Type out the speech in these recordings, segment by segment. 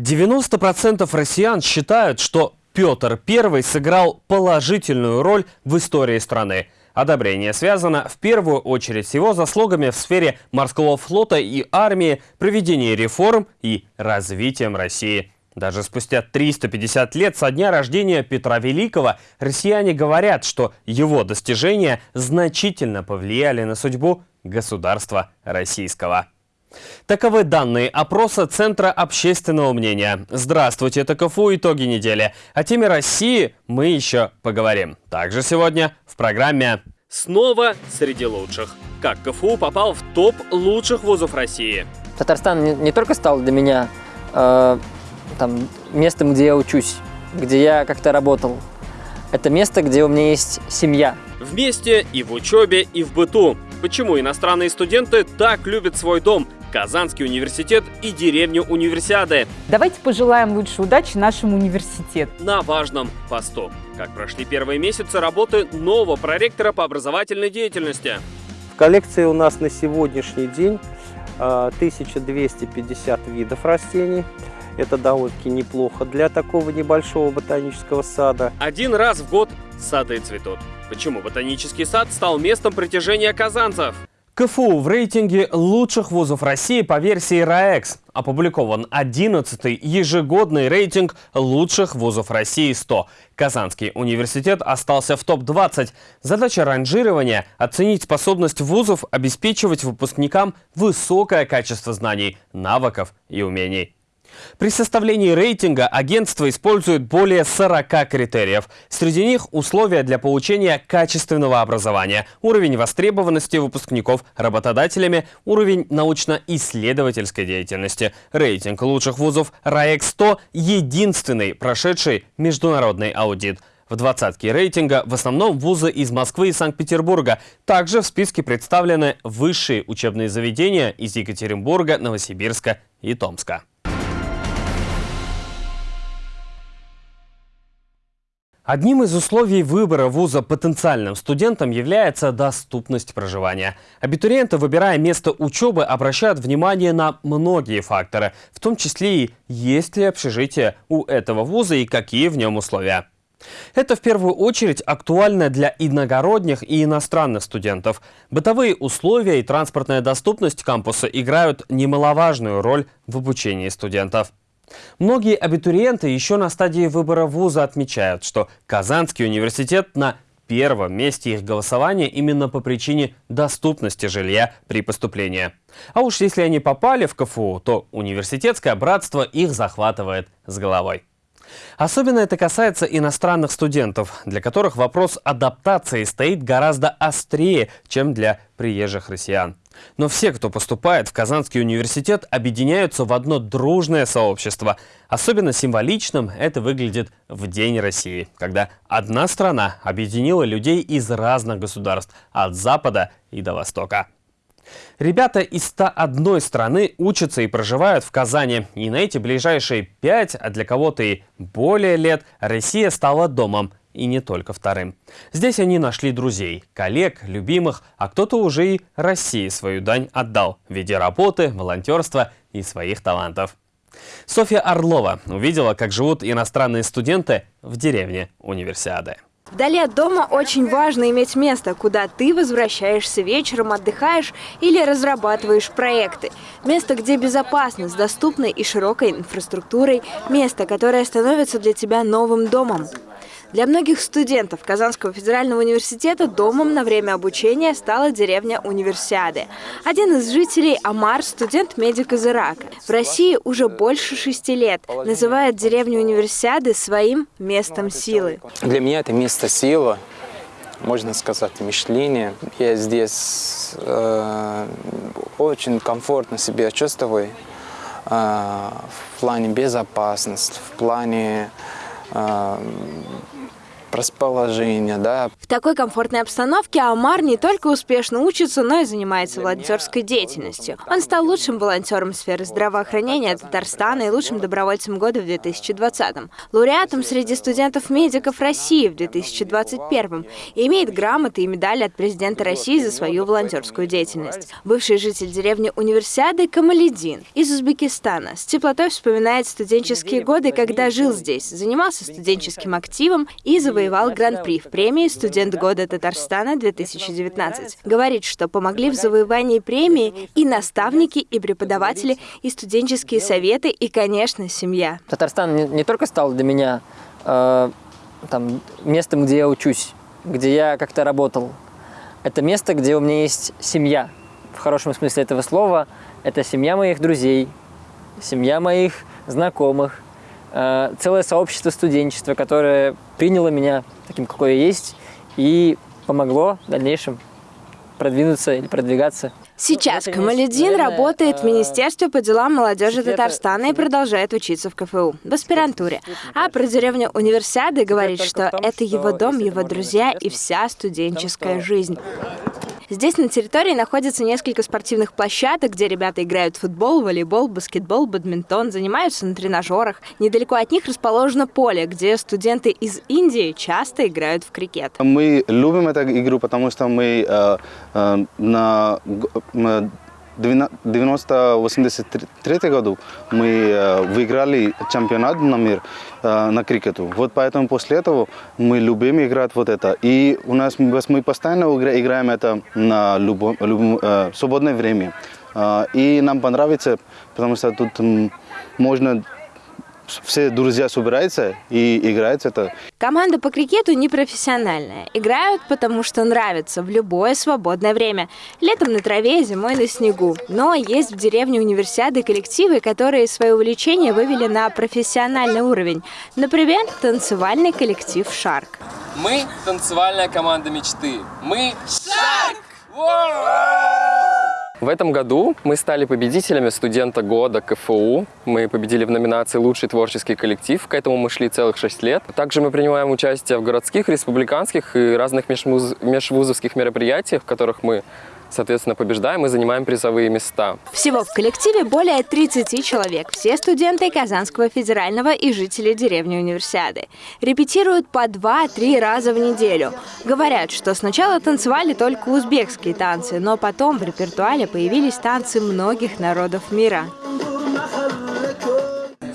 90% россиян считают, что Петр I сыграл положительную роль в истории страны. Одобрение связано в первую очередь с его заслугами в сфере морского флота и армии, проведения реформ и развитием России. Даже спустя 350 лет со дня рождения Петра Великого россияне говорят, что его достижения значительно повлияли на судьбу государства российского. Таковы данные опроса Центра общественного мнения. Здравствуйте, это КФУ «Итоги недели». О теме России мы еще поговорим. Также сегодня в программе «Снова среди лучших». Как КФУ попал в топ лучших вузов России. Татарстан не, не только стал для меня э, там, местом, где я учусь, где я как-то работал. Это место, где у меня есть семья. Вместе и в учебе, и в быту. Почему иностранные студенты так любят свой дом – Казанский университет и деревню Универсиады. Давайте пожелаем лучшей удачи нашему университету. На важном посту. Как прошли первые месяцы работы нового проректора по образовательной деятельности. В коллекции у нас на сегодняшний день 1250 а, видов растений. Это довольно-таки неплохо для такого небольшого ботанического сада. Один раз в год сады цветут. Почему ботанический сад стал местом притяжения казанцев? КФУ в рейтинге лучших вузов России по версии РАЭКС опубликован 11-й ежегодный рейтинг лучших вузов России 100. Казанский университет остался в топ-20. Задача ранжирования – оценить способность вузов обеспечивать выпускникам высокое качество знаний, навыков и умений. При составлении рейтинга агентство использует более 40 критериев. Среди них условия для получения качественного образования, уровень востребованности выпускников работодателями, уровень научно-исследовательской деятельности. Рейтинг лучших вузов РАЭК-100 – единственный прошедший международный аудит. В двадцатке рейтинга в основном вузы из Москвы и Санкт-Петербурга. Также в списке представлены высшие учебные заведения из Екатеринбурга, Новосибирска и Томска. Одним из условий выбора вуза потенциальным студентам является доступность проживания. Абитуриенты, выбирая место учебы, обращают внимание на многие факторы, в том числе и есть ли общежитие у этого вуза и какие в нем условия. Это в первую очередь актуально для иногородних и иностранных студентов. Бытовые условия и транспортная доступность кампуса играют немаловажную роль в обучении студентов. Многие абитуриенты еще на стадии выбора вуза отмечают, что Казанский университет на первом месте их голосования именно по причине доступности жилья при поступлении. А уж если они попали в КФУ, то университетское братство их захватывает с головой. Особенно это касается иностранных студентов, для которых вопрос адаптации стоит гораздо острее, чем для приезжих россиян. Но все, кто поступает в Казанский университет, объединяются в одно дружное сообщество. Особенно символичным это выглядит в День России, когда одна страна объединила людей из разных государств, от Запада и до Востока. Ребята из 101 страны учатся и проживают в Казани. И на эти ближайшие 5, а для кого-то и более лет, Россия стала домом и не только вторым. Здесь они нашли друзей, коллег, любимых, а кто-то уже и России свою дань отдал в виде работы, волонтерства и своих талантов. Софья Орлова увидела, как живут иностранные студенты в деревне Универсиады. Вдали от дома очень важно иметь место, куда ты возвращаешься вечером, отдыхаешь или разрабатываешь проекты. Место, где безопасно, с доступной и широкой инфраструктурой. Место, которое становится для тебя новым домом. Для многих студентов Казанского федерального университета домом на время обучения стала деревня Универсиады. Один из жителей Амар – студент-медик из Ирака. В России уже больше шести лет. Называет деревню Универсиады своим местом силы. Для меня это место силы можно сказать, мышление. Я здесь э, очень комфортно себя чувствую э, в плане безопасности, в плане э, расположение, да. В такой комфортной обстановке Амар не только успешно учится, но и занимается волонтерской деятельностью. Он стал лучшим волонтером сферы здравоохранения Татарстана и лучшим добровольцем года в 2020-м, лауреатом среди студентов-медиков России в 2021-м и имеет грамоты и медали от президента России за свою волонтерскую деятельность. Бывший житель деревни Универсиады Камаледин из Узбекистана с теплотой вспоминает студенческие годы, когда жил здесь, занимался студенческим активом и завоевал гран-при в премии «Студент года Татарстана 2019». Говорит, что помогли в завоевании премии и наставники, и преподаватели, и студенческие советы, и, конечно, семья. Татарстан не, не только стал для меня э, там, местом, где я учусь, где я как-то работал. Это место, где у меня есть семья. В хорошем смысле этого слова. Это семья моих друзей, семья моих знакомых, э, целое сообщество студенчества, которое приняло меня таким, какой я есть, и помогло в дальнейшем продвинуться или продвигаться. Сейчас Ну, Камаледин работает в э, Министерстве по делам молодежи Татарстана и продолжает учиться в КФУ, в аспирантуре. А про деревню Универсиады говорит, что это его дом, его друзья и вся студенческая жизнь. Здесь на территории находится несколько спортивных площадок, где ребята играют в футбол, волейбол, баскетбол, бадминтон, занимаются на тренажерах. Недалеко от них расположено поле, где студенты из Индии часто играют в крикет. Мы любим эту игру, потому что мы э, э, на г- э, 90-83 году мы э, выиграли чемпионат на мир э, на крикету. Вот поэтому после этого мы любим играть вот это. И у нас мы постоянно игра- играем это на любом, любом, э, свободное время. И нам понравится, потому что тут можно все друзья собираются и играют это. Команда по крикету непрофессиональная. Играют, потому что нравится в любое свободное время. Летом на траве, зимой на снегу. Но есть в деревне универсиады коллективы, которые свое увлечение вывели на профессиональный уровень. Например, танцевальный коллектив «Шарк». Мы танцевальная команда мечты. Мы Шарк! В этом году мы стали победителями студента года КФУ. Мы победили в номинации «Лучший творческий коллектив». К этому мы шли целых шесть лет. Также мы принимаем участие в городских, республиканских и разных межвуз- межвузовских мероприятиях, в которых мы, соответственно, побеждаем и занимаем призовые места. Всего в коллективе более 30 человек. Все студенты Казанского федерального и жители деревни Универсиады. Репетируют по 2-3 раза в неделю. Говорят, что сначала танцевали только узбекские танцы, но потом в репертуаре появились танцы многих народов мира.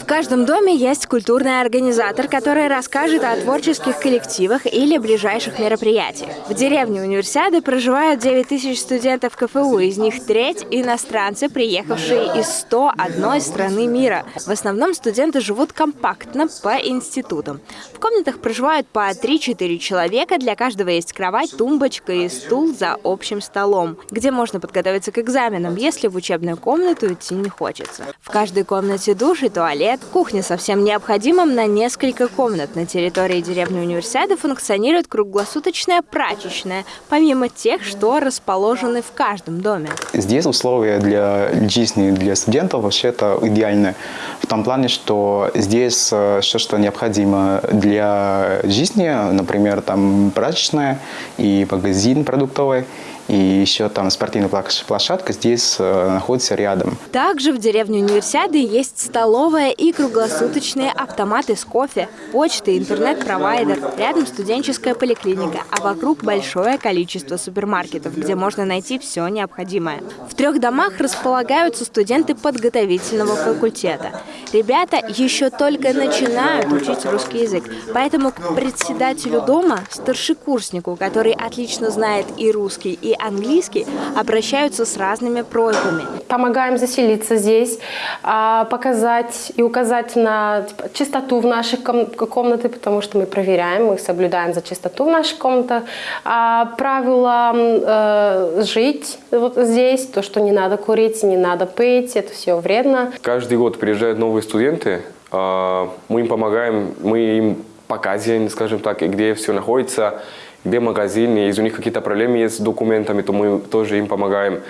В каждом доме есть культурный организатор, который расскажет о творческих коллективах или ближайших мероприятиях. В деревне Универсиады проживают 9 тысяч студентов КФУ, из них треть – иностранцы, приехавшие из 101 страны мира. В основном студенты живут компактно по институтам. В комнатах проживают по 3-4 человека, для каждого есть кровать, тумбочка и стул за общим столом, где можно подготовиться к экзаменам, если в учебную комнату идти не хочется. В каждой комнате душ и туалет, кухня со всем необходимым на несколько комнат. На территории деревни Универсиады функционирует круглосуточная прачечная, помимо тех, что расположены в каждом доме. Здесь условия для жизни для студентов вообще это идеальные. В том плане, что здесь э, все, что необходимо для жизни, например, там прачечная и магазин продуктовый, и еще там спортивная площ- площадка здесь э, находится рядом. Также в деревне Универсиады есть столовая и круглосуточные автоматы с кофе, почта, интернет-провайдер, рядом студенческая поликлиника, а вокруг большое количество супермаркетов, где можно найти все необходимое. В трех домах располагаются студенты подготовительного факультета. Ребята еще только начинают учить русский язык, поэтому к председателю дома, старшекурснику, который отлично знает и русский, и английский, обращаются с разными просьбами. Помогаем заселиться здесь, а, показать и указать на типа, чистоту в наших ком- комнаты, потому что мы проверяем, мы соблюдаем за чистоту в наших комнатах. А, правила э, жить вот здесь, то, что не надо курить, не надо пить, это все вредно. Каждый год приезжают новые студенты, а, мы им помогаем, мы им показываем, скажем так, и где все находится, где магазин, и если у них какие-то проблемы есть с документами, то мы тоже им помогаем.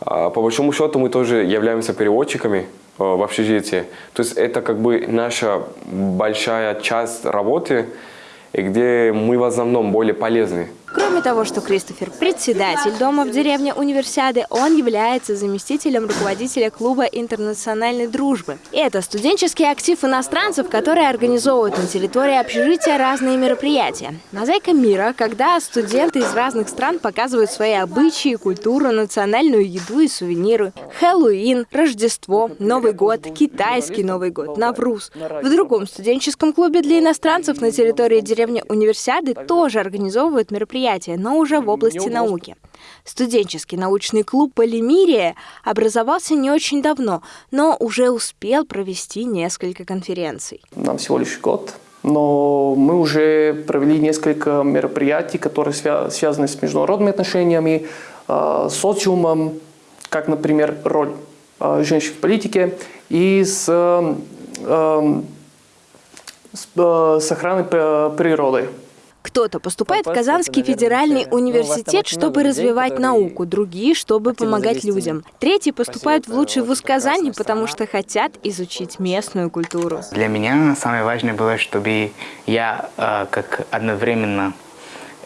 А, По большому счету мы тоже являемся переводчиками а, в общежитии. То есть это как бы наша большая часть работы. где мы в основном более полезны. Кроме того, что Кристофер – председатель дома в деревне Универсиады, он является заместителем руководителя клуба интернациональной дружбы. Это студенческий актив иностранцев, которые организовывают на территории общежития разные мероприятия. Мозаика мира, когда студенты из разных стран показывают свои обычаи, культуру, национальную еду и сувениры. Хэллоуин, Рождество, Новый год, китайский Новый год, Навруз. В другом студенческом клубе для иностранцев на территории деревни Универсиады тоже организовывают мероприятия мероприятия, но уже в области науки. Студенческий научный клуб «Полимирия» образовался не очень давно, но уже успел провести несколько конференций. Нам всего лишь год, но мы уже провели несколько мероприятий, которые связаны с международными отношениями, э, социумом, как, например, роль э, женщин в политике и с, э, с, с охраной природы. Кто-то поступает в Казанский федеральный ну, университет, чтобы развивать науку, другие, чтобы помогать людям. Третьи поступают в лучший вуз Казани, потому что хотят изучить местную культуру. Для меня самое важное было, чтобы я э, как одновременно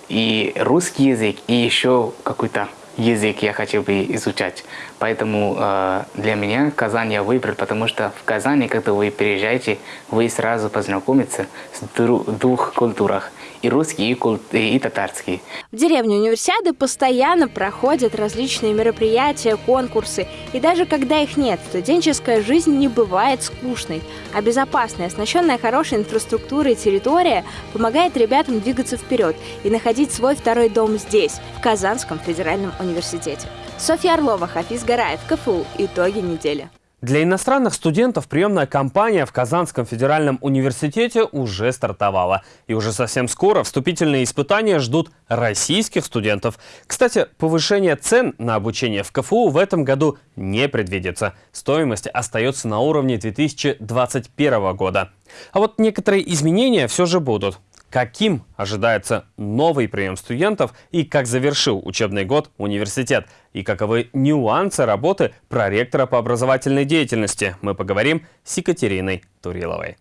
и русский язык, и еще какой-то язык я хотел бы изучать. Поэтому э, для меня Казань я выбрал, потому что в Казани, когда вы приезжаете, вы сразу познакомитесь с двух культурах и русский, и, культ, и татарский. В деревне Универсиады постоянно проходят различные мероприятия, конкурсы. И даже когда их нет, студенческая жизнь не бывает скучной. А безопасная, оснащенная хорошей инфраструктурой территория помогает ребятам двигаться вперед и находить свой второй дом здесь, в Казанском федеральном университете. Софья Орлова, Хафиз Гараев, КФУ. Итоги недели. Для иностранных студентов приемная кампания в Казанском федеральном университете уже стартовала. И уже совсем скоро вступительные испытания ждут российских студентов. Кстати, повышение цен на обучение в КФУ в этом году не предвидится. Стоимость остается на уровне 2021 года. А вот некоторые изменения все же будут. Каким ожидается новый прием студентов и как завершил учебный год университет? И каковы нюансы работы проректора по образовательной деятельности? Мы поговорим с Екатериной Туриловой.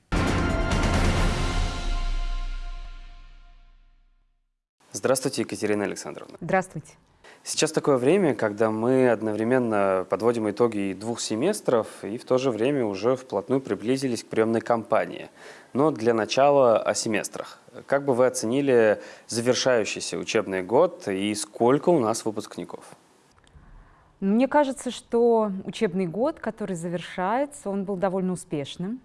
Здравствуйте, Екатерина Александровна. Здравствуйте. Сейчас такое время, когда мы одновременно подводим итоги двух семестров и в то же время уже вплотную приблизились к приемной кампании. Но для начала о семестрах. Как бы вы оценили завершающийся учебный год и сколько у нас выпускников? Мне кажется, что учебный год, который завершается, он был довольно успешным,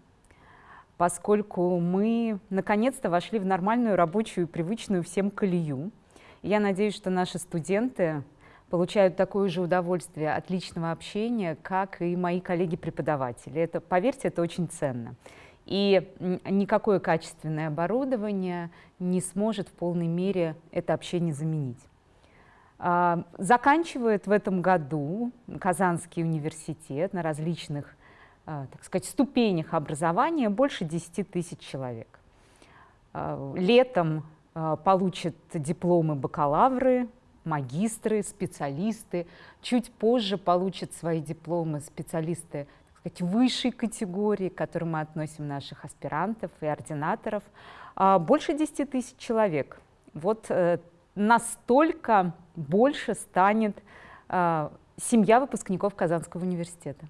поскольку мы наконец-то вошли в нормальную рабочую, привычную всем колею. я надеюсь, что наши студенты получают такое же удовольствие от личного общения, как и мои коллеги-преподаватели. Это, поверьте, это очень ценно. И никакое качественное оборудование не сможет в полной мере это общение заменить. А, заканчивает в этом году Казанский университет на различных а, так сказать, ступенях образования больше 10 тысяч человек. А, летом получат дипломы бакалавры, магистры, специалисты. Чуть позже получат свои дипломы специалисты сказать, высшей категории, к которой мы относим наших аспирантов и ординаторов, больше 10 тысяч человек. Вот э, настолько больше станет а, семья выпускников Казанского университета.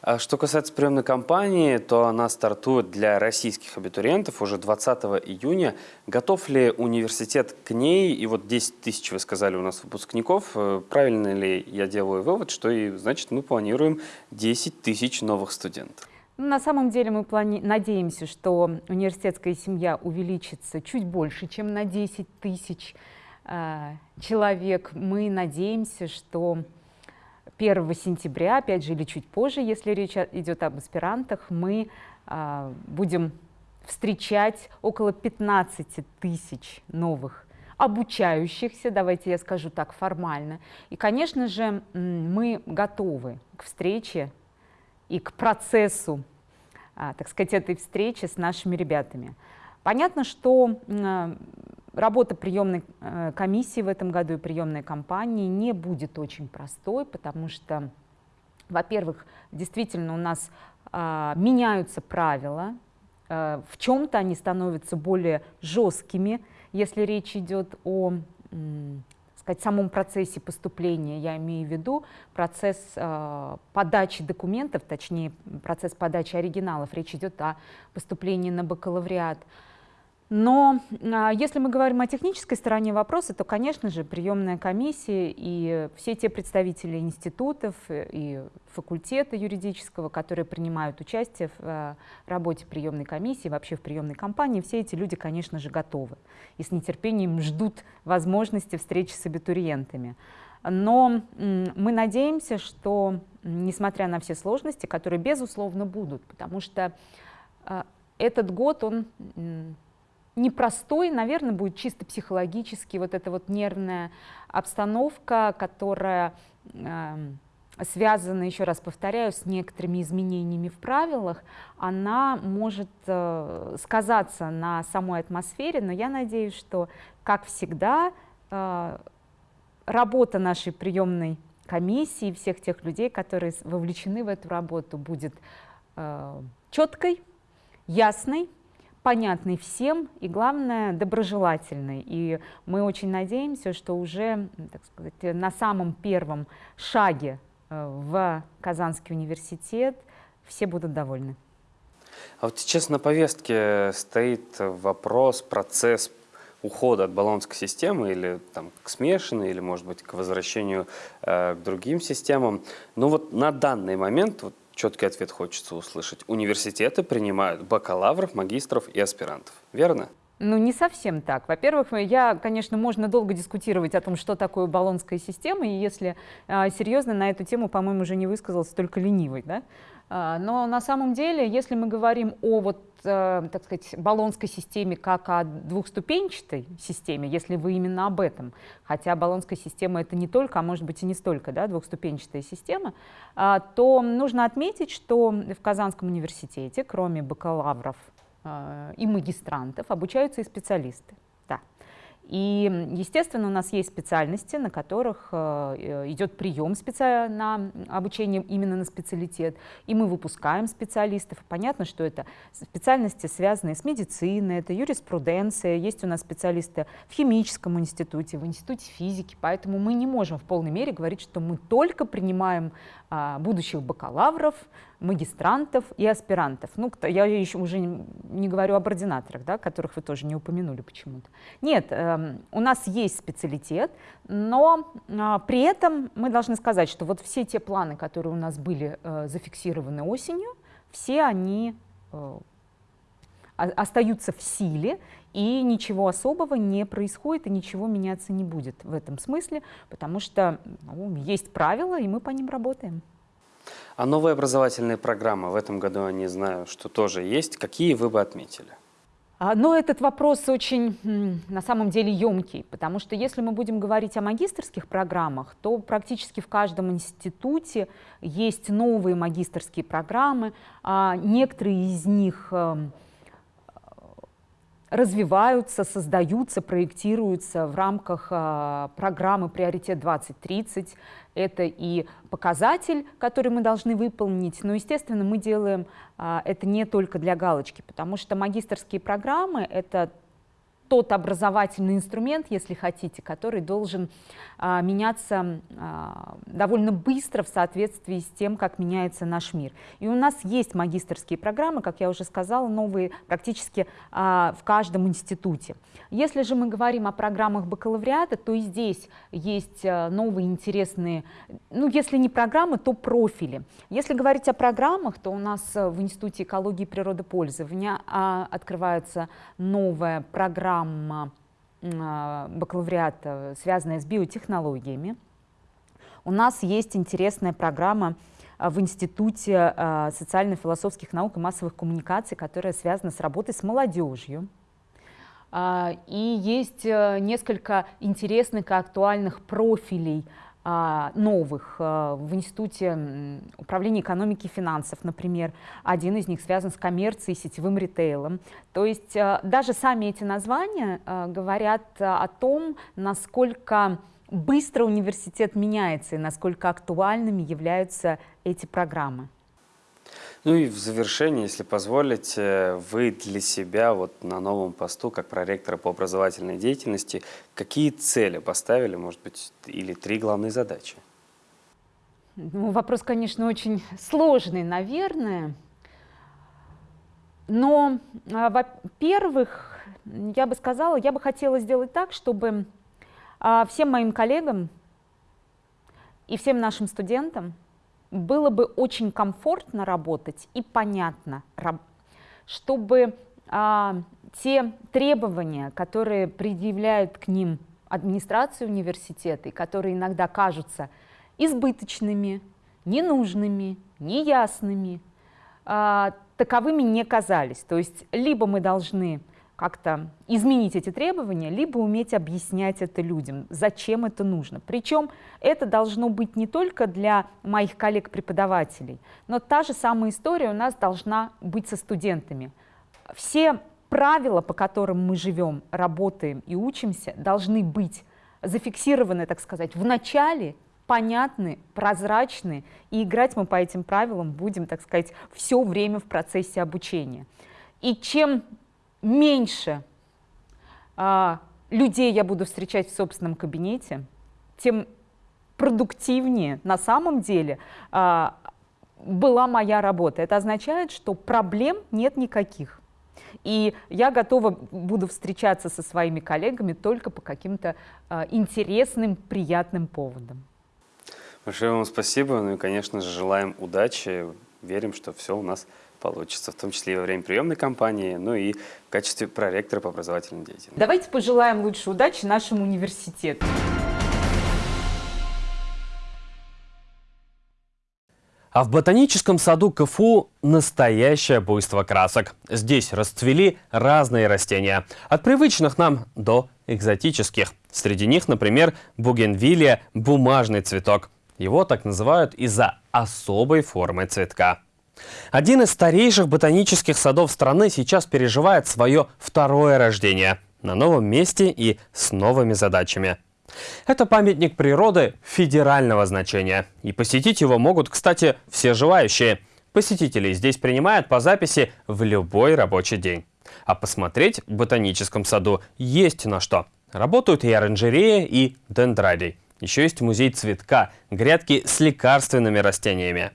А что касается приемной кампании, то она стартует для российских абитуриентов уже 20 июня. Готов ли университет к ней? И вот 10 тысяч, вы сказали, у нас выпускников. Э, правильно ли я делаю вывод, что и, значит мы планируем 10 тысяч новых студентов? Ну, на самом деле мы плани... надеемся, что университетская семья увеличится чуть больше, чем на 10 тысяч э, человек. Мы надеемся, что 1 сентября, опять же, или чуть позже, если речь идет об аспирантах, мы а, будем встречать около 15 тысяч новых обучающихся, давайте я скажу так формально. И, конечно же, мы готовы к встрече и к процессу, а, так сказать, этой встречи с нашими ребятами. Понятно, что Работа приемной э, комиссии в этом году и приемной кампании не будет очень простой, потому что, во-первых, действительно у нас а, меняются правила Э, в чем-то они становятся более жесткими, если речь идет о сказать, самом процессе поступления, я имею в виду процесс э, подачи документов, точнее процесс подачи оригиналов, речь идет о поступлении на бакалавриат. Но а, если мы говорим о технической стороне вопроса, то, конечно же, приемная комиссия и все те представители институтов и факультета юридического, которые принимают участие в а, работе приемной комиссии, вообще в приемной кампании, все эти люди, конечно же, готовы и с нетерпением ждут возможности встречи с абитуриентами. Но мы надеемся, что, несмотря на все сложности, которые, безусловно, будут, потому что а, этот год, он непростой, наверное, будет чисто психологически, вот эта вот нервная обстановка, которая э, связана, еще раз повторяю, с некоторыми изменениями в правилах, она может э, сказаться на самой атмосфере, но я надеюсь, что, как всегда, э, работа нашей приемной комиссии, всех тех людей, которые вовлечены в эту работу, будет э, четкой, ясной, понятный всем и, главное, доброжелательный. И мы очень надеемся, что уже так сказать, на самом первом шаге э, в Казанский университет все будут довольны. А вот сейчас на повестке стоит вопрос, процесс ухода от баллонской системы или там, к смешанной, или, может быть, к возвращению э, к другим системам. Но вот на данный момент, вот, четкий ответ хочется услышать. Университеты принимают бакалавров, магистров и аспирантов. Верно? Ну, не совсем так. Во-первых, я, конечно, можно долго дискутировать о том, что такое баллонская система, и если э, серьезно на эту тему, по-моему, уже не высказался только ленивый, да? А, но на самом деле, если мы говорим о вот, так сказать, баллонской системе как о двухступенчатой системе, если вы именно об этом, хотя баллонская система это не только, а может быть и не столько, да, двухступенчатая система, а, то нужно отметить, что в Казанском университете, кроме бакалавров э, и магистрантов, обучаются и специалисты. И, естественно, у нас есть специальности, на которых э, идет прием специ... на обучение именно на специалитет, и мы выпускаем специалистов. Понятно, что это специальности, связанные с медициной, это юриспруденция, есть у нас специалисты в химическом институте, в институте физики, поэтому мы не можем в полной мере говорить, что мы только принимаем а, будущих бакалавров, магистрантов и аспирантов. Ну, я еще уже не говорю об ординаторах, да, которых вы тоже не упомянули почему-то. Нет, э, у нас есть специалитет, но э, при этом мы должны сказать, что вот все те планы, которые у нас были э, зафиксированы осенью, все они э, остаются в силе, и ничего особого не происходит, и ничего меняться не будет в этом смысле, потому что ну, есть правила, и мы по ним работаем. А новые образовательные программы в этом году, я не знаю, что тоже есть. Какие вы бы отметили? А, но этот вопрос очень, на самом деле, емкий, потому что если мы будем говорить о магистрских программах, то практически в каждом институте есть новые магистрские программы. А некоторые из них эм, развиваются, создаются, проектируются в рамках э, программы «Приоритет 2030». Это и показатель, который мы должны выполнить, но, естественно, мы делаем э, это не только для галочки, потому что магистрские программы — это тот образовательный инструмент, если хотите, который должен а, меняться а, довольно быстро в соответствии с тем, как меняется наш мир. И у нас есть магистрские программы, как я уже сказала, новые практически а, в каждом институте. Если же мы говорим о программах бакалавриата, то и здесь есть а, новые интересные, ну если не программы, то профили. Если говорить о программах, то у нас в Институте экологии и природопользования а, открывается новая программа программа а, бакалавриата, связанная с биотехнологиями. У нас есть интересная программа а, в Институте а, социально-философских наук и массовых коммуникаций, которая связана с работой с молодежью. И есть э, несколько интересных и актуальных профилей а, новых а, в Институте управления экономики и финансов, например. Один из них связан с коммерцией, сетевым ритейлом. То есть а, даже сами эти названия говорят о том, насколько быстро университет меняется и насколько актуальными являются эти программы. Ну и в завершении, если позволите, вы для себя вот на новом посту, как проректора по образовательной деятельности, какие цели поставили, может быть, или три главные задачи? Ну, вопрос, конечно, очень сложный, наверное. Но, а, во-первых, я бы сказала, я бы хотела сделать так, чтобы а, всем моим коллегам и всем нашим студентам было бы очень комфортно работать и понятно, чтобы а, те требования, которые предъявляют к ним администрации университета, и которые иногда кажутся избыточными, ненужными, неясными, а, таковыми не казались. То есть либо мы должны как-то изменить эти требования, либо уметь объяснять это людям, зачем это нужно. Причем это должно быть не только для моих коллег-преподавателей, но та же самая история у нас должна быть со студентами. Все правила, по которым мы живем, работаем и учимся, должны быть зафиксированы, так сказать, в начале, понятны, прозрачны, и играть мы по этим правилам будем, так сказать, все время в процессе обучения. И чем меньше а, людей я буду встречать в собственном кабинете, тем продуктивнее на самом деле а, была моя работа. Это означает, что проблем нет никаких. И я готова буду встречаться со своими коллегами только по каким-то а, интересным, приятным поводам. Большое вам спасибо. Ну и, конечно же, желаем удачи. Верим, что все у нас получится, в том числе и во время приемной кампании, ну и в качестве проректора по образовательной деятельности. Давайте пожелаем лучшей удачи нашему университету. А в ботаническом саду КФУ настоящее буйство красок. Здесь расцвели разные растения, от привычных нам до экзотических. Среди них, например, бугенвилия – бумажный цветок. Его так называют из-за особой формы цветка. Один из старейших ботанических садов страны сейчас переживает свое второе рождение на новом месте и с новыми задачами. Это памятник природы федерального значения. И посетить его могут, кстати, все желающие. Посетителей здесь принимают по записи в любой рабочий день. А посмотреть в ботаническом саду есть на что. Работают и оранжерея, и дендрарий. Еще есть музей цветка, грядки с лекарственными растениями.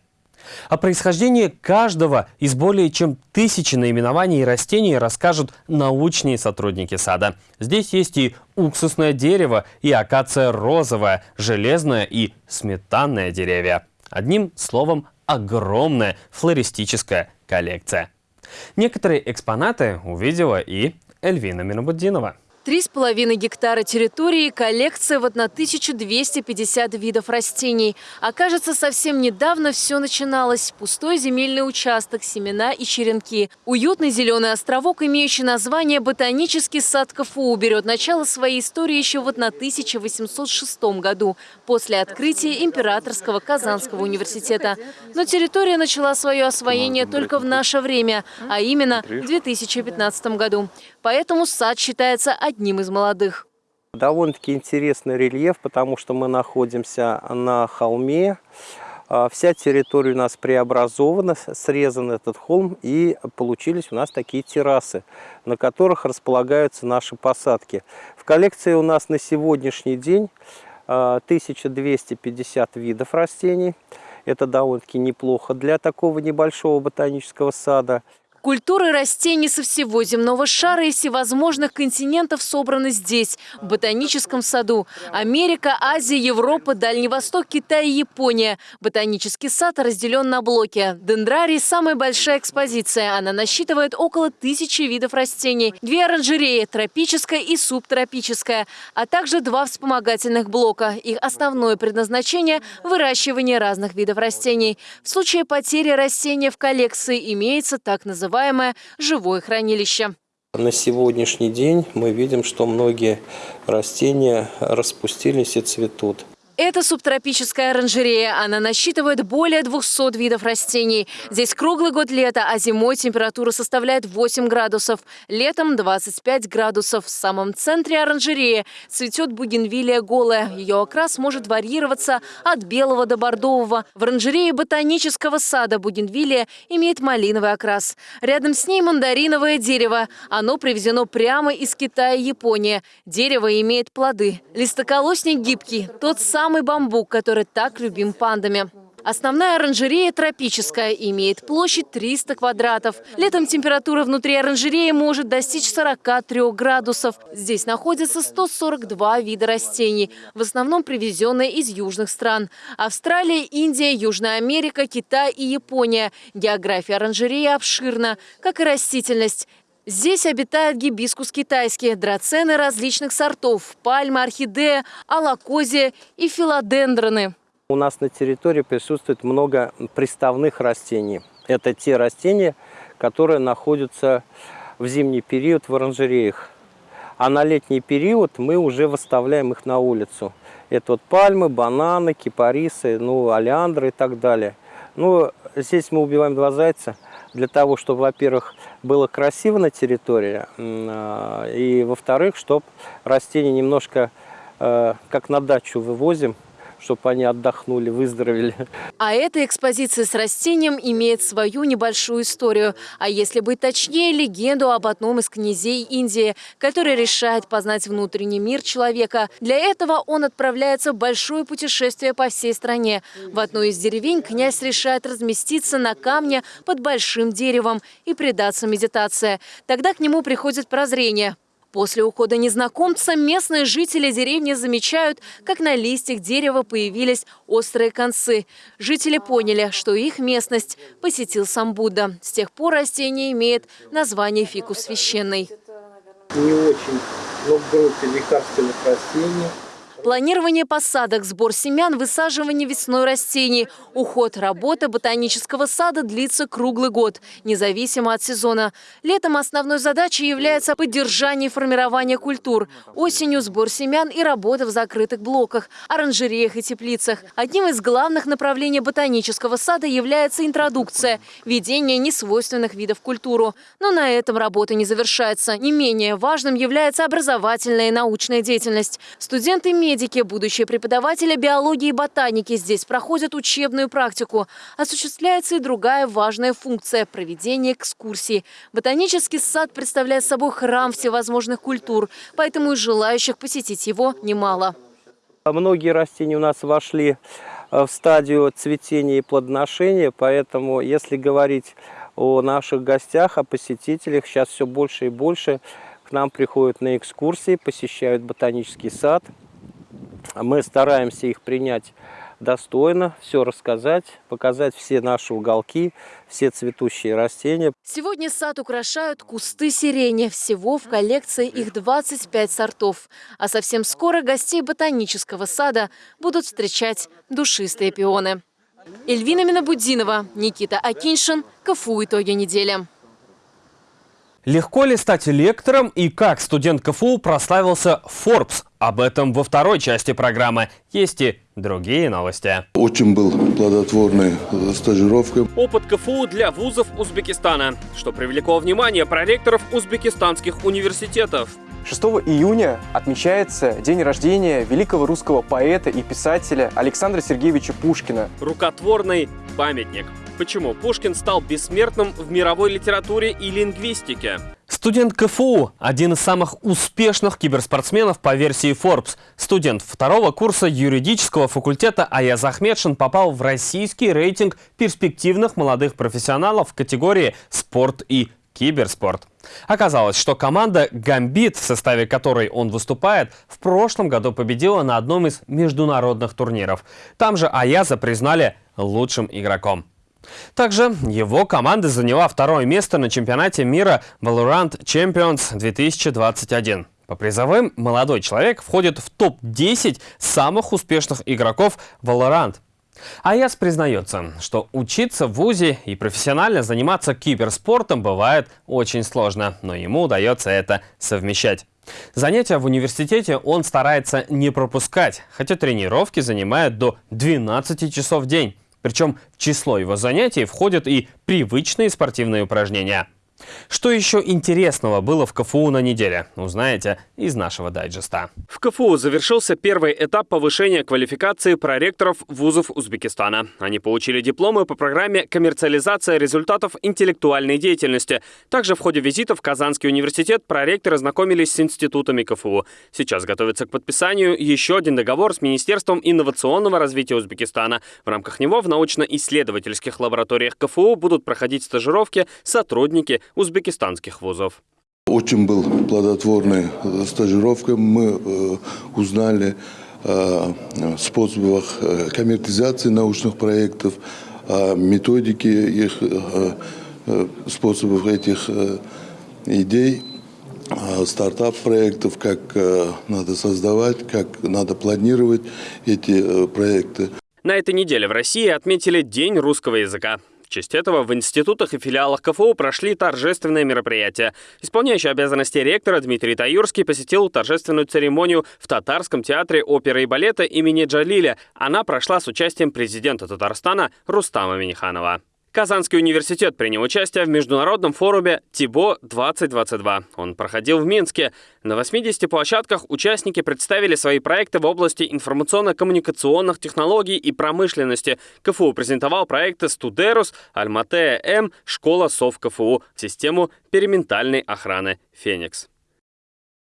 О происхождении каждого из более чем тысячи наименований растений расскажут научные сотрудники сада. Здесь есть и уксусное дерево, и акация розовая, железная и сметанная деревья. Одним словом, огромная флористическая коллекция. Некоторые экспонаты увидела и Эльвина Минобуддинова. Три с половиной гектара территории, коллекция в 1250 видов растений. Окажется, совсем недавно все начиналось. Пустой земельный участок, семена и черенки. Уютный зеленый островок, имеющий название «Ботанический сад КФУ», берет начало своей истории еще в 1806 году, после открытия Императорского Казанского университета. Но территория начала свое освоение только в наше время, а именно в 2015 году. Поэтому сад считается одним из молодых. Довольно-таки интересный рельеф, потому что мы находимся на холме. А, вся территория у нас преобразована, срезан этот холм, и получились у нас такие террасы, на которых располагаются наши посадки. В коллекции у нас на сегодняшний день 1250 а, видов растений. Это довольно-таки неплохо для такого небольшого ботанического сада. Культуры растений со всего земного шара и всевозможных континентов собраны здесь, в ботаническом саду. Америка, Азия, Европа, Дальний Восток, Китай и Япония. Ботанический сад разделен на блоки. Дендрарий – самая большая экспозиция. Она насчитывает около тысячи видов растений. Две оранжереи – тропическая и субтропическая, а также два вспомогательных блока. Их основное предназначение – выращивание разных видов растений. В случае потери растения в коллекции имеется так называемый называемое «живое хранилище». На сегодняшний день мы видим, что многие растения распустились и цветут. Это субтропическая оранжерея. Она насчитывает более 200 видов растений. Здесь круглый год лето, а зимой температура составляет 8 градусов. Летом 25 градусов. В самом центре оранжереи цветет бугенвилия голая. Ее окрас может варьироваться от белого до бордового. В оранжерее ботанического сада бугенвилия имеет малиновый окрас. Рядом с ней мандариновое дерево. Оно привезено прямо из Китая и Японии. Дерево имеет плоды. Листоколосник гибкий. Тот самый самый бамбук, который так любим пандами. Основная оранжерея тропическая имеет площадь 300 квадратов. Летом температура внутри оранжереи может достичь 43 градусов. Здесь находится 142 вида растений, в основном привезенные из южных стран. Австралия, Индия, Южная Америка, Китай и Япония. География оранжереи обширна, как и растительность. Здесь обитает гибискус китайский, драцены различных сортов, пальмы, орхидея, алакозия и филодендроны. У нас на территории присутствует много приставных растений. Это те растения, которые находятся в зимний период в оранжереях. А на летний период мы уже выставляем их на улицу. Это вот пальмы, бананы, кипарисы, ну, олеандры и так далее. Ну, здесь мы убиваем два зайца – для того, чтобы, во-первых, было красиво на территории, а, и, во-вторых, чтобы растения немножко, э, как на дачу вывозим, чтобы они отдохнули, выздоровели. А эта экспозиция с растением имеет свою небольшую историю. А если быть точнее, легенду об одном из князей Индии, который решает познать внутренний мир человека. Для этого он отправляется в большое путешествие по всей стране. В одной из деревень князь решает разместиться на камне под большим деревом и предаться медитации. Тогда к нему приходит прозрение. После ухода незнакомца местные жители деревни замечают, как на листьях дерева появились острые концы. Жители поняли, что их местность посетил сам Будда. С тех пор растение имеет название фикус священный. Не очень, но в группе лекарственных растений – Планирование посадок, сбор семян, высаживание весной растений. Уход работы ботанического сада длится круглый год, независимо от сезона. Летом основной задачей является поддержание и формирование культур. Осенью сбор семян и работа в закрытых блоках, оранжереях и теплицах. Одним из главных направлений ботанического сада является интродукция – введение несвойственных видов в культуру. Но на этом работа не завершается. Не менее важным является образовательная и научная деятельность. Студенты медиа Медики, будущие преподаватели биологии и ботаники здесь проходят учебную практику. Осуществляется и другая важная функция – проведение экскурсий. Ботанический сад представляет собой храм всевозможных культур, поэтому и желающих посетить его немало. Многие растения у нас вошли э, в стадию цветения и плодоношения, поэтому если говорить о наших гостях, о посетителях, сейчас все больше и больше к нам приходят на экскурсии, посещают ботанический сад – мы стараемся их принять достойно, все рассказать, показать все наши уголки, все цветущие растения. Сегодня сад украшают кусты сирени. Всего в коллекции их 25 сортов. А совсем скоро гостей ботанического сада будут встречать душистые пионы. Эльвина Минобудинова, Никита Акиншин, КФУ «Итоги недели». Легко ли стать лектором и как студент КФУ прославился Forbes? Об этом во второй части программы. Есть и другие новости. Очень был плодотворной стажировкой. Опыт КФУ для вузов Узбекистана, что привлекло внимание проректоров узбекистанских университетов. 6 июня отмечается день рождения великого русского поэта и писателя Александра Сергеевича Пушкина. Рукотворный памятник. Почему Пушкин стал бессмертным в мировой литературе и лингвистике? Студент КФУ – один из самых успешных киберспортсменов по версии Forbes. Студент второго курса юридического факультета Аяз Ахмедшин попал в российский рейтинг перспективных молодых профессионалов в категории «Спорт и киберспорт». Оказалось, что команда «Гамбит», в составе которой он выступает, в прошлом году победила на одном из международных турниров. Там же Аяза признали лучшим игроком. Также его команда заняла второе место на чемпионате мира Valorant Champions 2021. По призовым молодой человек входит в топ-10 самых успешных игроков Valorant. Аяс признается, что учиться в ВУЗе и профессионально заниматься киберспортом бывает очень сложно, но ему удается это совмещать. Занятия в университете он старается не пропускать, хотя тренировки занимают до 12 часов в день. Причем в число его занятий входят и привычные спортивные упражнения. Что еще интересного было в КФУ на неделе, узнаете из нашего дайджеста. В КФУ завершился первый этап повышения квалификации проректоров вузов Узбекистана. Они получили дипломы по программе «Коммерциализация результатов интеллектуальной деятельности». Также в ходе визита в Казанский университет проректоры знакомились с институтами КФУ. Сейчас готовится к подписанию еще один договор с Министерством инновационного развития Узбекистана. В рамках него в научно-исследовательских лабораториях КФУ будут проходить стажировки сотрудники узбекистанских вузов. Очень был плодотворной стажировка. Мы э, узнали о способах э, коммерциализации научных проектов, о методике их, э, э, способов этих э, идей, стартап-проектов, как э, надо создавать, как надо планировать эти э, проекты. На этой неделе в России отметили День русского языка. Честь этого в институтах и филиалах КФУ прошли торжественные мероприятия. Исполняющий обязанности ректора Дмитрий Таюрский посетил торжественную церемонию в Татарском театре оперы и балета имени Джалиля. Она прошла с участием президента Татарстана Рустама Миниханова. Казанский университет принял участие в международном форуме ТИБО-2022. Он проходил в Минске. На 80 площадках участники представили свои проекты в области информационно-коммуникационных технологий и промышленности. КФУ презентовал проекты «Студерус», «Альматея-М», «Школа СОВ КФУ», систему периментальной охраны «Феникс».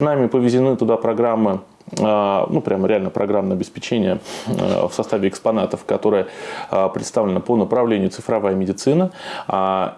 Нами повезены туда программы ну, прямо реально программное обеспечение а, в составе экспонатов, которое а, представлено по направлению цифровая медицина.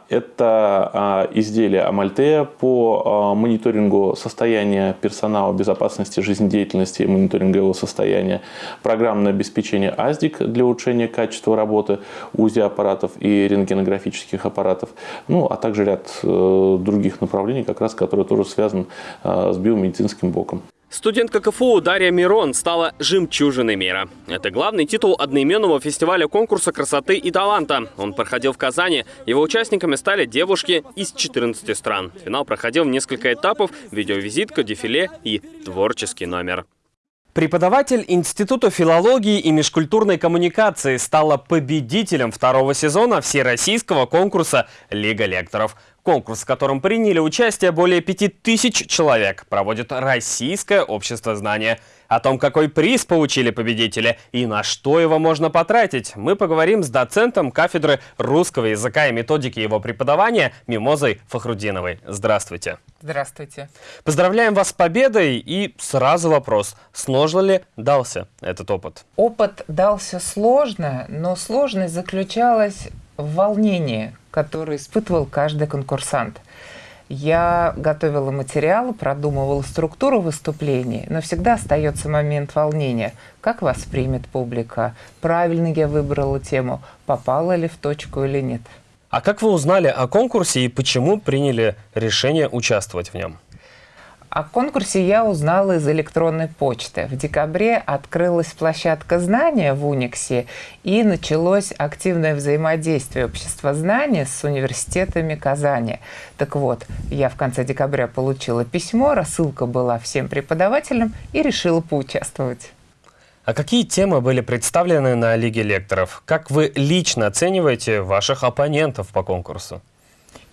Это изделия Амальтея по мониторингу состояния персонала, безопасности жизнедеятельности и мониторинга его состояния. Программное обеспечение АЗДИК для улучшения качества работы УЗИ-аппаратов и рентгенографических аппаратов. Ну, а также ряд э, других направлений, как раз, которые тоже связаны с биомедицинским боком. Студентка КФУ Дарья Мирон стала «Жемчужиной мира». Это главный титул одноименного фестиваля конкурса красоты и таланта. Он проходил в Казани. Его участниками стали девушки из 14 стран. Финал проходил в несколько этапов, видеовизитка, дефиле и творческий номер. Преподаватель Института филологии и межкультурной коммуникации стала победителем второго сезона всероссийского конкурса «Лига лекторов». Конкурс, в котором приняли участие более 5000 человек, проводит Российское общество знания. О том, какой приз получили победители и на что его можно потратить, мы поговорим с доцентом кафедры русского языка и методики его преподавания Мимозой Фахрудиновой. Здравствуйте. Здравствуйте. Поздравляем вас с победой и сразу вопрос, сложно ли дался этот опыт? Опыт дался сложно, но сложность заключалась в волнении, которое испытывал каждый конкурсант. Я готовила материалы, продумывала структуру выступлений, но всегда остается момент волнения. Как воспримет публика? Правильно я выбрала тему? Попала ли в точку или нет? А как вы узнали о конкурсе и почему приняли решение участвовать в нем? О конкурсе я узнала из электронной почты. В декабре открылась площадка знания в Униксе и началось активное взаимодействие общества знания с университетами Казани. Так вот, я в конце декабря получила письмо, рассылка была всем преподавателям и решила поучаствовать. А какие темы были представлены на Лиге лекторов? Как вы лично оцениваете ваших оппонентов по конкурсу?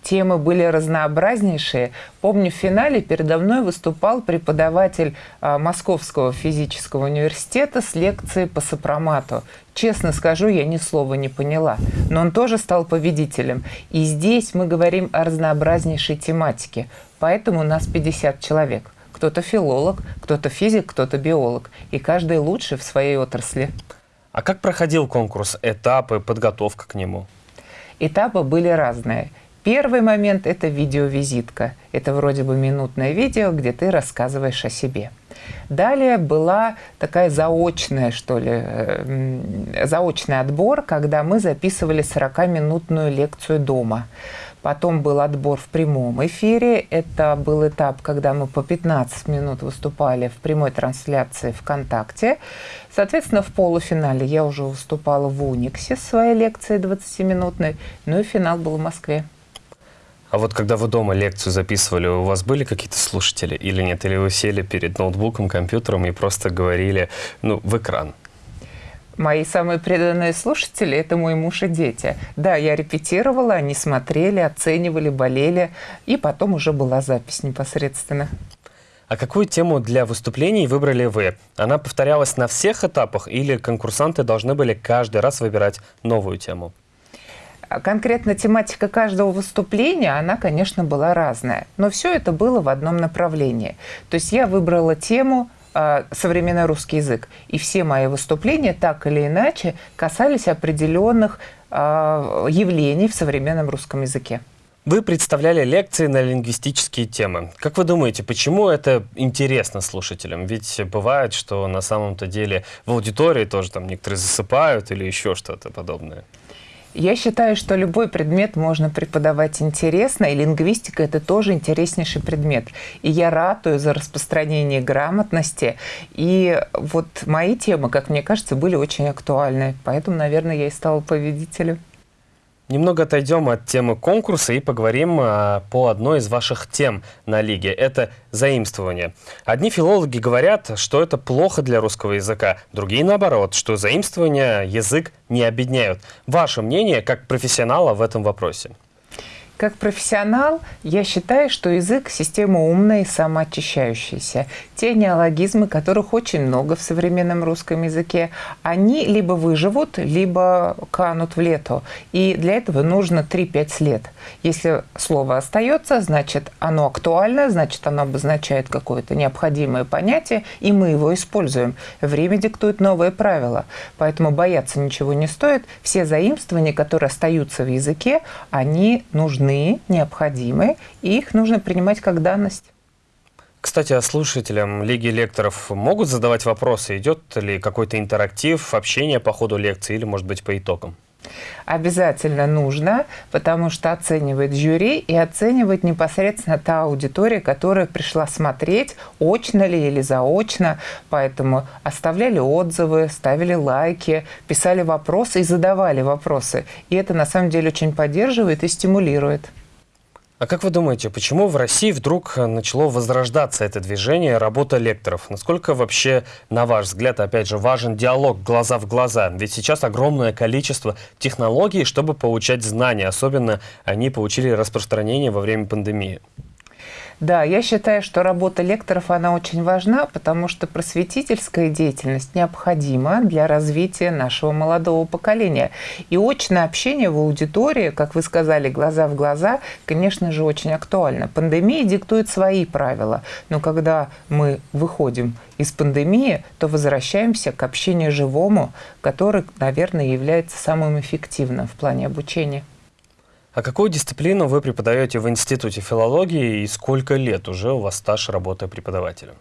Темы были разнообразнейшие. Помню, в финале передо мной выступал преподаватель а, Московского физического университета с лекцией по сопромату. Честно скажу, я ни слова не поняла, но он тоже стал победителем. И здесь мы говорим о разнообразнейшей тематике, поэтому у нас 50 человек. Кто-то филолог, кто-то физик, кто-то биолог, и каждый лучший в своей отрасли. А как проходил конкурс, этапы, подготовка к нему? Этапы были разные. Первый момент – это видеовизитка. Это вроде бы минутное видео, где ты рассказываешь о себе. Далее была такая заочная, что ли, э, заочный отбор, когда мы записывали 40-минутную лекцию дома. Потом был отбор в прямом эфире. Это был этап, когда мы по 15 минут выступали в прямой трансляции ВКонтакте. Соответственно, в полуфинале я уже выступала в Униксе своей лекцией 20-минутной. Ну и финал был в Москве. А вот когда вы дома лекцию записывали, у вас были какие-то слушатели или нет? Или вы сели перед ноутбуком, компьютером и просто говорили ну, в экран? Мои самые преданные слушатели – это мой муж и дети. Да, я репетировала, они смотрели, оценивали, болели, и потом уже была запись непосредственно. А какую тему для выступлений выбрали вы? Она повторялась на всех этапах или конкурсанты должны были каждый раз выбирать новую тему? А конкретно тематика каждого выступления, она, конечно, была разная. Но все это было в одном направлении. То есть я выбрала тему э, современный русский язык. И все мои выступления так или иначе касались определенных э, явлений в современном русском языке. Вы представляли лекции на лингвистические темы. Как вы думаете, почему это интересно слушателям? Ведь бывает, что на самом-то деле в аудитории тоже там некоторые засыпают или еще что-то подобное. Я считаю, что любой предмет можно преподавать интересно, и лингвистика – это тоже интереснейший предмет. И я ратую за распространение грамотности. И вот мои темы, как мне кажется, были очень актуальны. Поэтому, наверное, я и стала победителем. Немного отойдем от темы конкурса и поговорим а, по одной из ваших тем на Лиге. Это заимствование. Одни филологи говорят, что это плохо для русского языка, другие наоборот, что заимствования язык не объединяют. Ваше мнение как профессионала в этом вопросе? Как профессионал, я считаю, что язык – система умная и самоочищающаяся. Те неологизмы, которых очень много в современном русском языке, они либо выживут, либо канут в лету. И для этого нужно 3-5 лет. Если слово остается, значит, оно актуально, значит, оно обозначает какое-то необходимое понятие, и мы его используем. Время диктует новые правила. Поэтому бояться ничего не стоит. Все заимствования, которые остаются в языке, они нужны, необходимы, и их нужно принимать как данность. Кстати, а слушателям Лиги лекторов могут задавать вопросы? Идет ли какой-то интерактив, общение по ходу лекции или, может быть, по итогам? Обязательно нужно, потому что оценивает жюри и оценивает непосредственно та аудитория, которая пришла смотреть, очно ли или заочно. Поэтому оставляли отзывы, ставили лайки, писали вопросы и задавали вопросы. И это на самом деле очень поддерживает и стимулирует. А как вы думаете, почему в России вдруг начало возрождаться это движение работа лекторов? Насколько вообще, на ваш взгляд, опять же, важен диалог глаза в глаза? Ведь сейчас огромное количество технологий, чтобы получать знания. Особенно они получили распространение во время пандемии. Да, я считаю, что работа лекторов, она очень важна, потому что просветительская деятельность необходима для развития нашего молодого поколения. И очное общение в аудитории, как вы сказали, глаза в глаза, конечно же, очень актуально. Пандемия диктует свои правила, но когда мы выходим из пандемии, то возвращаемся к общению живому, который, наверное, является самым эффективным в плане обучения. А какую дисциплину вы преподаете в Институте филологии и сколько лет уже у вас стаж работы преподавателем?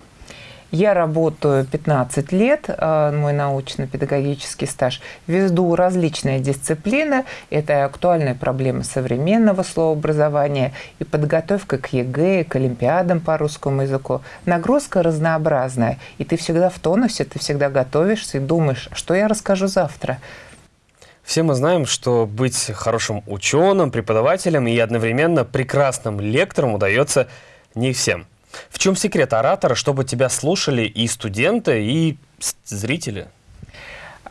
Я работаю 15 лет, э, мой научно-педагогический стаж. Веду различные дисциплины. Это актуальные проблемы современного словообразования и подготовка к ЕГЭ, к олимпиадам по русскому языку. Нагрузка разнообразная, и ты всегда в тонусе, ты всегда готовишься и думаешь, что я расскажу завтра. Все мы знаем, что быть хорошим ученым, преподавателем и одновременно прекрасным лектором удается не всем. В чем секрет оратора, чтобы тебя слушали и студенты, и зрители?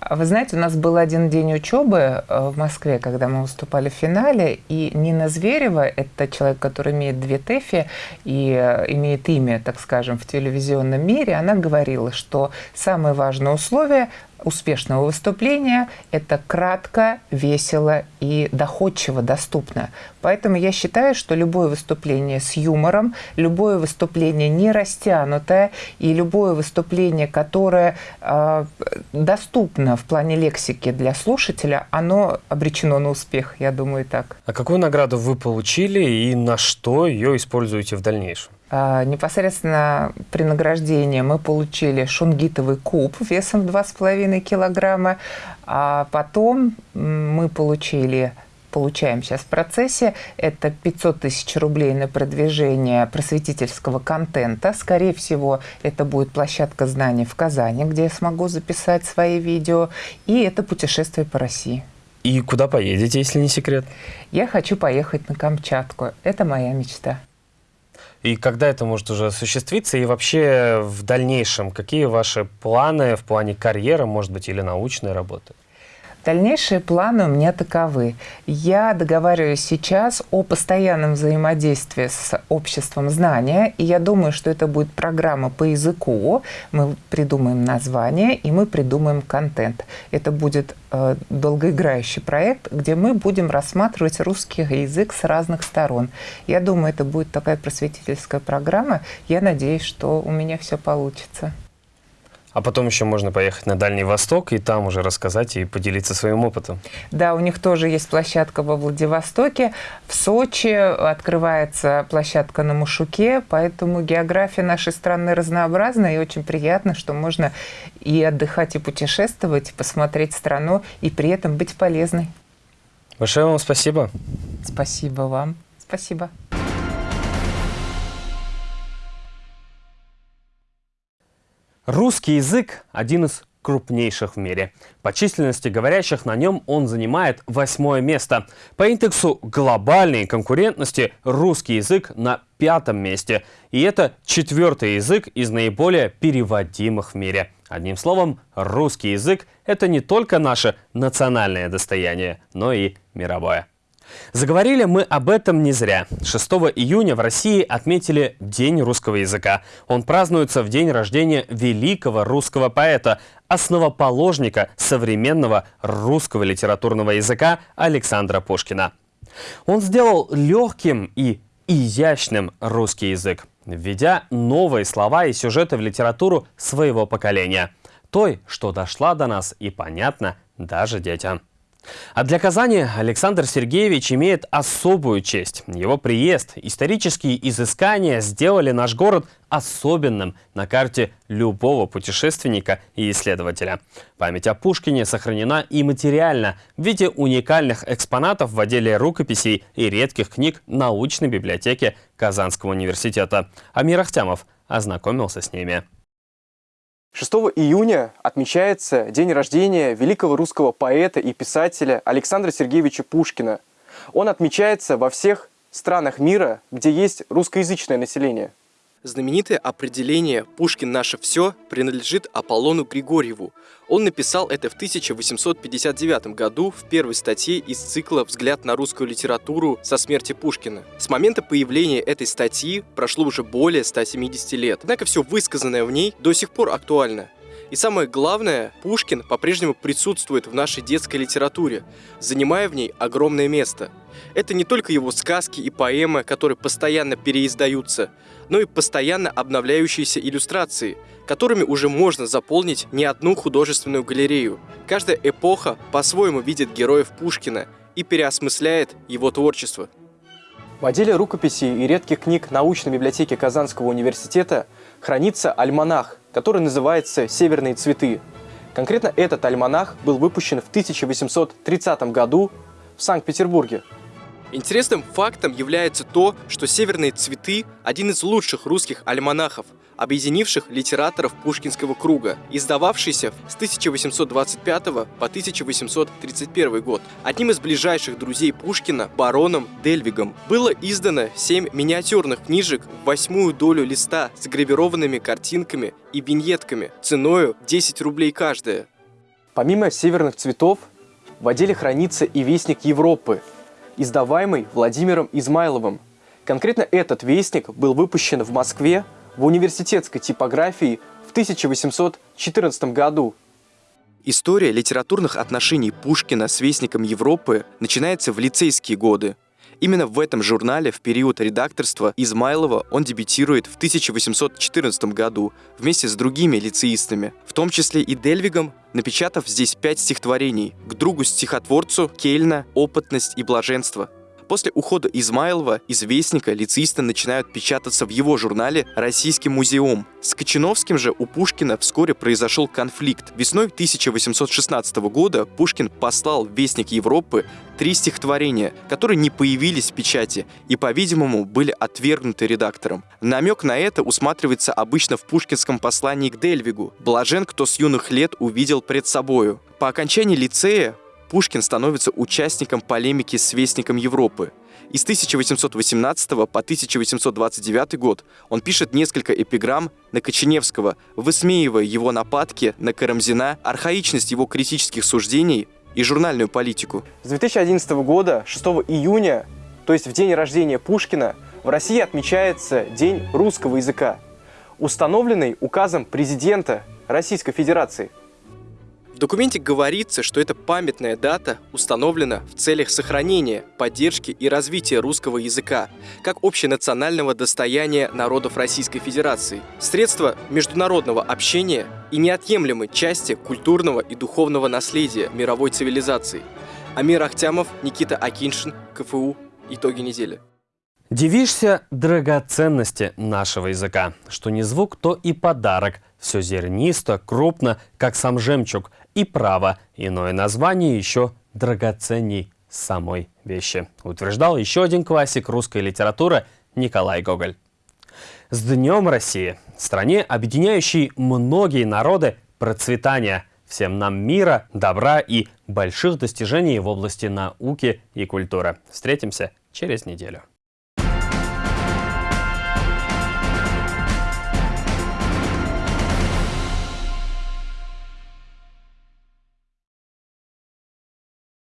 Вы знаете, у нас был один день учебы э, в Москве, когда мы выступали в финале, и Нина Зверева, это человек, который имеет две ТЭФИ и э, имеет имя, так скажем, в телевизионном мире, она говорила, что самое важное условие успешного выступления – это кратко, весело и доходчиво доступно. Поэтому я считаю, что любое выступление с юмором, любое выступление не растянутое и любое выступление, которое э, доступно в плане лексики для слушателя, оно обречено на успех, я думаю, так. А какую награду вы получили и на что ее используете в дальнейшем? А, непосредственно при награждении мы получили шунгитовый куб весом 2,5 килограмма, а потом мы получили получаем сейчас в процессе, это 500 тысяч рублей на продвижение просветительского контента. Скорее всего, это будет площадка знаний в Казани, где я смогу записать свои видео, и это путешествие по России. И куда поедете, если не секрет? Я хочу поехать на Камчатку. Это моя мечта. И когда это может уже осуществиться? И вообще в дальнейшем, какие ваши планы в плане карьеры, может быть, или научной работы? Дальнейшие планы у меня таковы. Я договариваюсь сейчас о постоянном взаимодействии с обществом знания, и я думаю, что это будет программа по языку. Мы придумаем название, и мы придумаем контент. Это будет э, долгоиграющий проект, где мы будем рассматривать русский язык с разных сторон. Я думаю, это будет такая просветительская программа. Я надеюсь, что у меня все получится. А потом еще можно поехать на Дальний Восток и там уже рассказать и поделиться своим опытом. Да, у них тоже есть площадка во Владивостоке. В Сочи открывается площадка на Мушуке, поэтому география нашей страны разнообразна, и очень приятно, что можно и отдыхать, и путешествовать, и посмотреть страну, и при этом быть полезной. Большое вам спасибо. Спасибо вам. Спасибо. Русский язык – один из крупнейших в мире. По численности говорящих на нем он занимает восьмое место. По индексу глобальной конкурентности русский язык на пятом месте. И это четвертый язык из наиболее переводимых в мире. Одним словом, русский язык – это не только наше национальное достояние, но и мировое. Заговорили мы об этом не зря. 6 июня в России отметили День русского языка. Он празднуется в день рождения великого русского поэта, основоположника современного русского литературного языка Александра Пушкина. Он сделал легким и изящным русский язык, введя новые слова и сюжеты в литературу своего поколения. Той, что дошла до нас и понятна даже детям. А для Казани Александр Сергеевич имеет особую честь. Его приезд, исторические изыскания сделали наш город особенным на карте любого путешественника и исследователя. Память о Пушкине сохранена и материально в виде уникальных экспонатов в отделе рукописей и редких книг научной библиотеки Казанского университета. Амир Ахтямов ознакомился с ними. 6 июня отмечается день рождения великого русского поэта и писателя Александра Сергеевича Пушкина. Он отмечается во всех странах мира, где есть русскоязычное население. Знаменитое определение «Пушкин наше все» принадлежит Аполлону Григорьеву. Он написал это в 1859 году в первой статье из цикла «Взгляд на русскую литературу со смерти Пушкина». С момента появления этой статьи прошло уже более 170 лет. Однако все высказанное в ней до сих пор актуально. И самое главное, Пушкин по-прежнему присутствует в нашей детской литературе, занимая в ней огромное место. Это не только его сказки и поэмы, которые постоянно переиздаются, но и постоянно обновляющиеся иллюстрации, которыми уже можно заполнить не одну художественную галерею. Каждая эпоха по-своему видит героев Пушкина и переосмысляет его творчество. В отделе рукописей и редких книг научной библиотеки Казанского университета хранится альманах, который называется «Северные цветы». Конкретно этот альманах был выпущен в 1830 году в Санкт-Петербурге. Интересным фактом является то, что «Северные цветы» – один из лучших русских альманахов, объединивших литераторов Пушкинского круга, издававшийся с 1825 по 1831 год. Одним из ближайших друзей Пушкина, бароном Дельвигом, было издано семь миниатюрных книжек в восьмую долю листа с гравированными картинками и виньетками, ценою 10 рублей каждая. Помимо «Северных цветов», в отделе хранится и «Вестник Европы», издаваемый Владимиром Измайловым. Конкретно этот вестник был выпущен в Москве в университетской типографии в 1814 году. История литературных отношений Пушкина с Вестником Европы начинается в лицейские годы. Именно в этом журнале в период редакторства Измайлова он дебютирует в 1814 году вместе с другими лицеистами, в том числе и Дельвигом, напечатав здесь пять стихотворений. К другу-стихотворцу Кельна «Опытность и блаженство», После ухода Измайлова из Вестника лицеисты начинают печататься в его журнале «Российский музеум». С Кочиновским же у Пушкина вскоре произошел конфликт. Весной 1816 года Пушкин послал в Вестник Европы три стихотворения, которые не появились в печати и, по-видимому, были отвергнуты редактором. Намек на это усматривается обычно в пушкинском послании к Дельвигу «Блажен, кто с юных лет увидел пред собою». По окончании лицея Пушкин становится участником полемики с Вестником Европы. И с 1818 по 1829 год он пишет несколько эпиграмм на Коченевского, высмеивая его нападки на Карамзина, архаичность его критических суждений и журнальную политику. С 2011 года, 6 июня, то есть в день рождения Пушкина, в России отмечается День русского языка, установленный указом президента Российской Федерации. Документе говорится, что эта памятная дата установлена в целях сохранения, поддержки и развития русского языка как общенационального достояния народов Российской Федерации, средства международного общения и неотъемлемой части культурного и духовного наследия мировой цивилизации. Амир Ахтямов, Никита Акиншин, КФУ. Итоги недели. Дивишься драгоценности нашего языка. Что не звук, то и подарок. Все зернисто, крупно, как сам жемчуг. И право, иное название еще драгоценней самой вещи. Утверждал еще один классик русской литературы Николай Гоголь. С Днем России! Стране, объединяющей многие народы, процветания. Всем нам мира, добра и больших достижений в области науки и культуры. Встретимся через неделю.